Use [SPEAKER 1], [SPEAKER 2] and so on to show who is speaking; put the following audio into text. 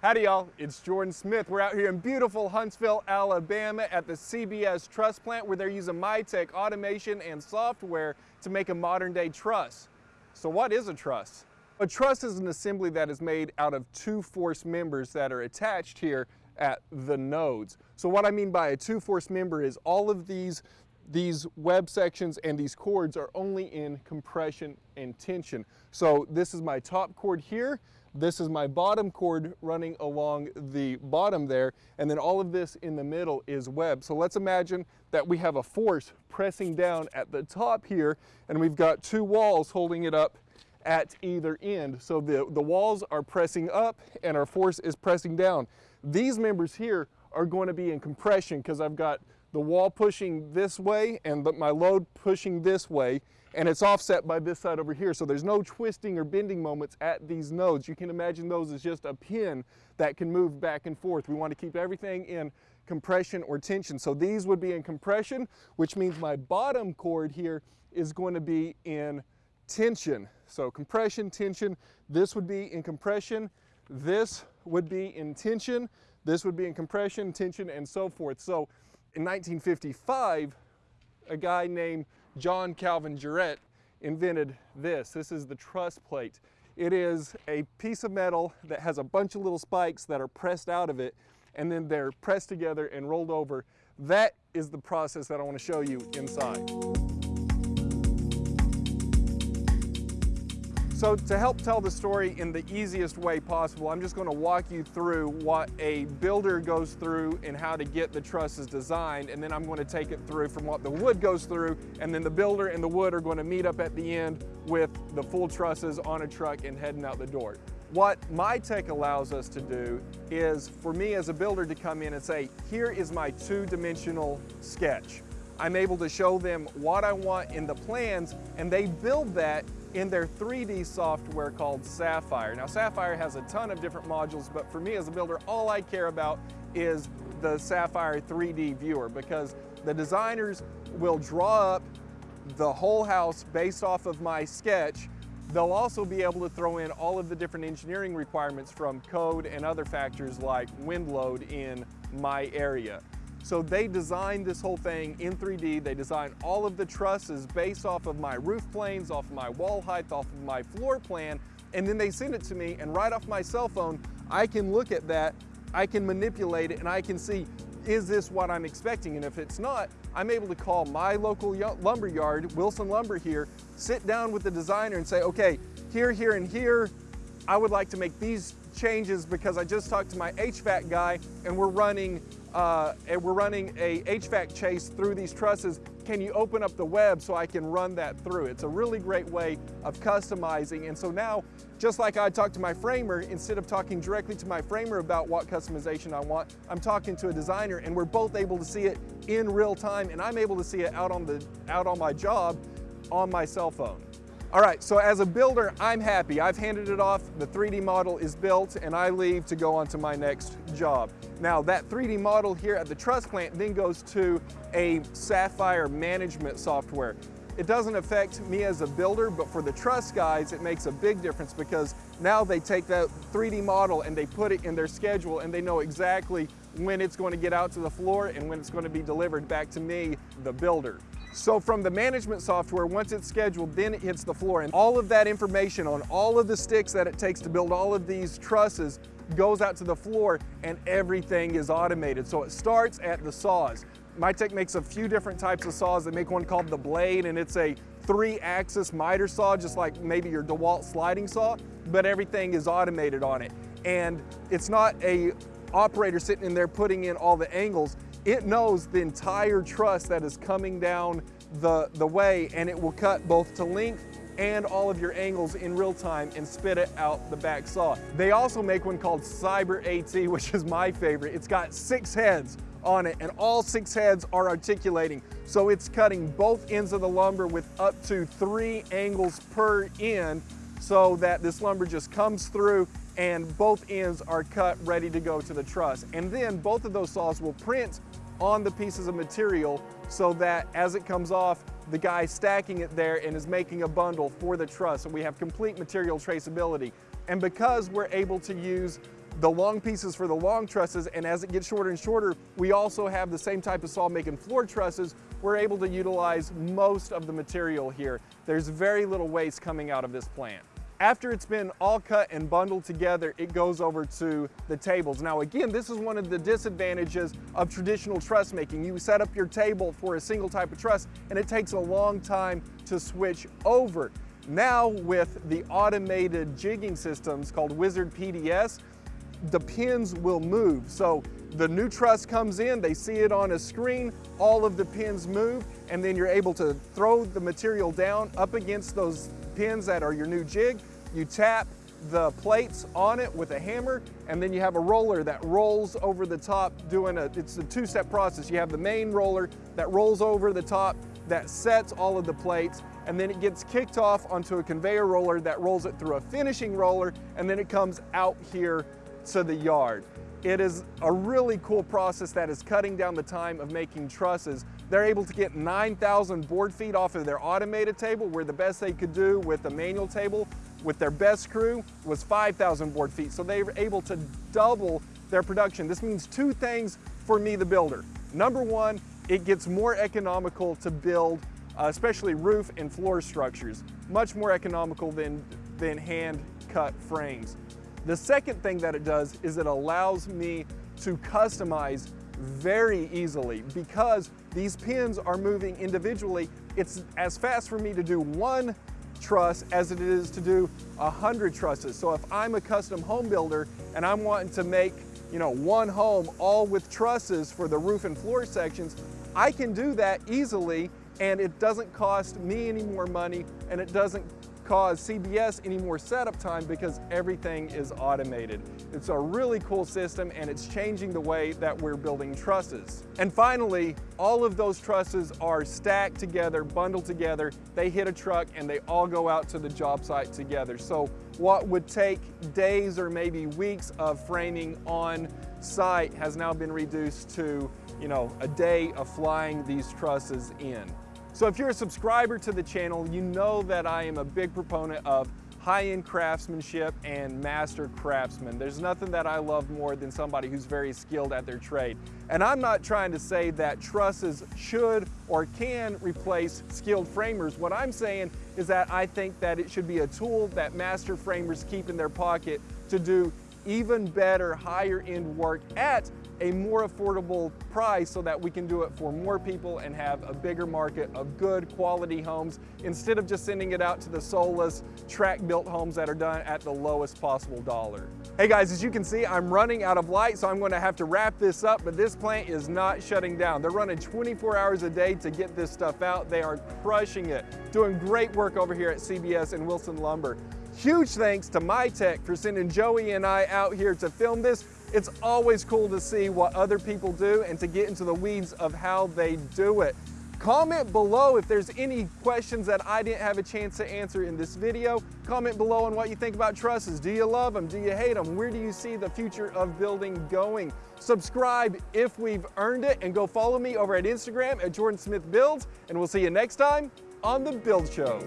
[SPEAKER 1] Howdy y'all, it's Jordan Smith. We're out here in beautiful Huntsville, Alabama at the CBS Truss Plant where they're using MiTek automation and software to make a modern day truss. So what is a truss? A truss is an assembly that is made out of two force members that are attached here at the nodes. So what I mean by a two force member is all of these these web sections and these chords are only in compression and tension. So this is my top chord here, this is my bottom chord running along the bottom there, and then all of this in the middle is web. So let's imagine that we have a force pressing down at the top here, and we've got two walls holding it up at either end. So the, the walls are pressing up and our force is pressing down. These members here are going to be in compression because I've got the wall pushing this way and the, my load pushing this way and it's offset by this side over here. So there's no twisting or bending moments at these nodes. You can imagine those as just a pin that can move back and forth. We want to keep everything in compression or tension. So these would be in compression, which means my bottom chord here is going to be in tension. So compression, tension, this would be in compression, this would be in tension, this would be in compression, tension, and so forth. So in 1955, a guy named John Calvin Jureit invented this. This is the truss plate. It is a piece of metal that has a bunch of little spikes that are pressed out of it and then they're pressed together and rolled over. That is the process that I want to show you inside. So to help tell the story in the easiest way possible, I'm just going to walk you through what a builder goes through and how to get the trusses designed, and then I'm going to take it through from what the wood goes through, and then the builder and the wood are going to meet up at the end with the full trusses on a truck and heading out the door. What MiTek allows us to do is for me as a builder to come in and say, here is my two-dimensional sketch. I'm able to show them what I want in the plans and they build that in their 3D software called Sapphire. Now Sapphire has a ton of different modules, but for me as a builder, all I care about is the Sapphire 3D viewer because the designers will draw up the whole house based off of my sketch. They'll also be able to throw in all of the different engineering requirements from code and other factors like wind load in my area. So they designed this whole thing in 3D. They designed all of the trusses based off of my roof planes, off of my wall height, off of my floor plan, and then they send it to me and right off my cell phone, I can look at that, I can manipulate it, and I can see, is this what I'm expecting? And if it's not, I'm able to call my local lumber yard, Wilson Lumber here, sit down with the designer and say, okay, here, here, and here, I would like to make these changes because I just talked to my HVAC guy and we're running uh, and we're running a HVAC chase through these trusses. Can you open up the web so I can run that through? It's a really great way of customizing. And so now, just like I talked to my framer, instead of talking directly to my framer about what customization I want, I'm talking to a designer and we're both able to see it in real time and I'm able to see it out on, the, out on my job on my cell phone. All right, so as a builder, I'm happy. I've handed it off, the 3D model is built, and I leave to go on to my next job. Now, that 3D model here at the truss plant then goes to a Sapphire management software. It doesn't affect me as a builder, but for the truss guys, it makes a big difference because now they take that 3D model and they put it in their schedule and they know exactly when it's going to get out to the floor and when it's going to be delivered back to me, the builder. So from the management software, once it's scheduled, then it hits the floor. And all of that information on all of the sticks that it takes to build all of these trusses goes out to the floor and everything is automated. So it starts at the saws. MiTek makes a few different types of saws. They make one called the Blade and it's a three axis miter saw, just like maybe your DeWalt sliding saw, but everything is automated on it. And it's not a operator sitting in there putting in all the angles. It knows the entire truss that is coming down the, the way and it will cut both to length and all of your angles in real time and spit it out the back saw. They also make one called Cyber AT, which is my favorite. It's got six heads on it and all six heads are articulating. So it's cutting both ends of the lumber with up to three angles per end so that this lumber just comes through and both ends are cut ready to go to the truss. And then both of those saws will print on the pieces of material so that as it comes off, the guy stacking it there and is making a bundle for the truss. So we have complete material traceability. And because we're able to use the long pieces for the long trusses, and as it gets shorter and shorter, we also have the same type of saw making floor trusses. We're able to utilize most of the material here. There's very little waste coming out of this plant. After it's been all cut and bundled together, it goes over to the tables. Now again, this is one of the disadvantages of traditional truss making. You set up your table for a single type of truss and it takes a long time to switch over. Now with the automated jigging systems called Wizard PDS, the pins will move. So the new truss comes in, they see it on a screen, all of the pins move, and then you're able to throw the material down up against those pins that are your new jig. You tap the plates on it with a hammer, and then you have a roller that rolls over the top doing a, it's a two-step process. You have the main roller that rolls over the top that sets all of the plates, and then it gets kicked off onto a conveyor roller that rolls it through a finishing roller, and then it comes out here to the yard. It is a really cool process that is cutting down the time of making trusses. They're able to get 9,000 board feet off of their automated table, where the best they could do with a manual table with their best crew was 5,000 board feet. So they were able to double their production. This means two things for me, the builder. Number one, it gets more economical to build, uh, especially roof and floor structures. Much more economical than, than hand cut frames. The second thing that it does is it allows me to customize very easily because these pins are moving individually. It's as fast for me to do one truss as it is to do a hundred trusses. So if I'm a custom home builder and I'm wanting to make you know, one home all with trusses for the roof and floor sections, I can do that easily and it doesn't cost me any more money and it doesn't cause CBS any more setup time because everything is automated. It's a really cool system and it's changing the way that we're building trusses. And finally, all of those trusses are stacked together, bundled together. They hit a truck and they all go out to the job site together. So what would take days or maybe weeks of framing on site has now been reduced to, you know, a day of flying these trusses in. So if you're a subscriber to the channel, you know that I am a big proponent of high-end craftsmanship and master craftsmen. There's nothing that I love more than somebody who's very skilled at their trade. And I'm not trying to say that trusses should or can replace skilled framers. What I'm saying is that I think that it should be a tool that master framers keep in their pocket to do even better higher end work at a more affordable price so that we can do it for more people and have a bigger market of good quality homes instead of just sending it out to the soulless track built homes that are done at the lowest possible dollar. Hey guys, as you can see, I'm running out of light, so I'm gonna have to wrap this up, but this plant is not shutting down. They're running 24 hours a day to get this stuff out. They are crushing it, doing great work over here at CBS and Wilson Lumber. Huge thanks to MiTek for sending Joey and I out here to film this. It's always cool to see what other people do and to get into the weeds of how they do it. Comment below if there's any questions that I didn't have a chance to answer in this video. Comment below on what you think about trusses. Do you love them? Do you hate them? Where do you see the future of building going? Subscribe if we've earned it and go follow me over at Instagram at Jordan Smith Builds and we'll see you next time on The Build Show.